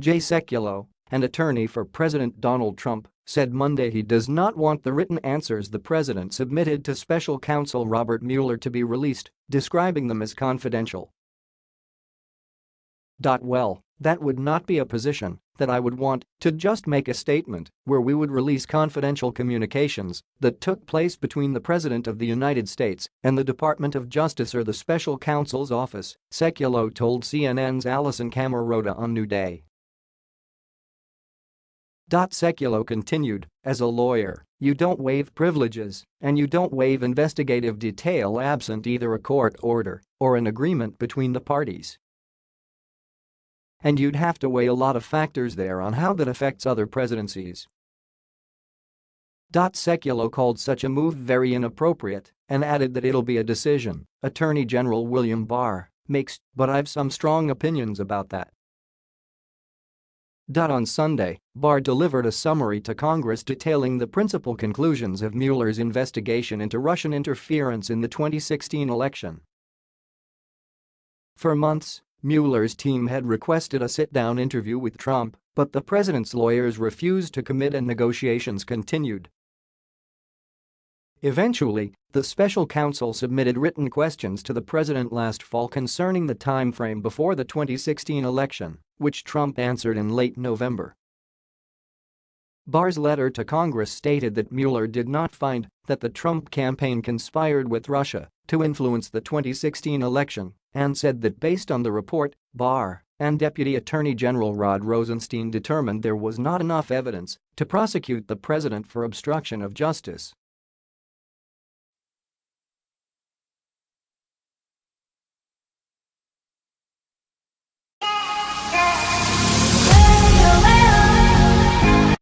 Jay Sekulow, an attorney for President Donald Trump, said Monday he does not want the written answers the president submitted to special counsel Robert Mueller to be released, describing them as confidential. Dot well, that would not be a position that I would want to just make a statement where we would release confidential communications that took place between the President of the United States and the Department of Justice or the special counsel's office, Sekulow told CNN's Alisyn Camerota on New Day. Sekulow continued, as a lawyer, you don't waive privileges and you don't waive investigative detail absent either a court order or an agreement between the parties. And you'd have to weigh a lot of factors there on how that affects other presidencies. Sekulow called such a move very inappropriate and added that it'll be a decision Attorney General William Barr makes, but I've some strong opinions about that. On Sunday, Barr delivered a summary to Congress detailing the principal conclusions of Mueller's investigation into Russian interference in the 2016 election. For months, Mueller's team had requested a sit-down interview with Trump, but the president's lawyers refused to commit and negotiations continued. Eventually, the special counsel submitted written questions to the president last fall concerning the time frame before the 2016 election, which Trump answered in late November. Barr's letter to Congress stated that Mueller did not find that the Trump campaign conspired with Russia to influence the 2016 election and said that based on the report, Barr and Deputy Attorney General Rod Rosenstein determined there was not enough evidence to prosecute the president for obstruction of justice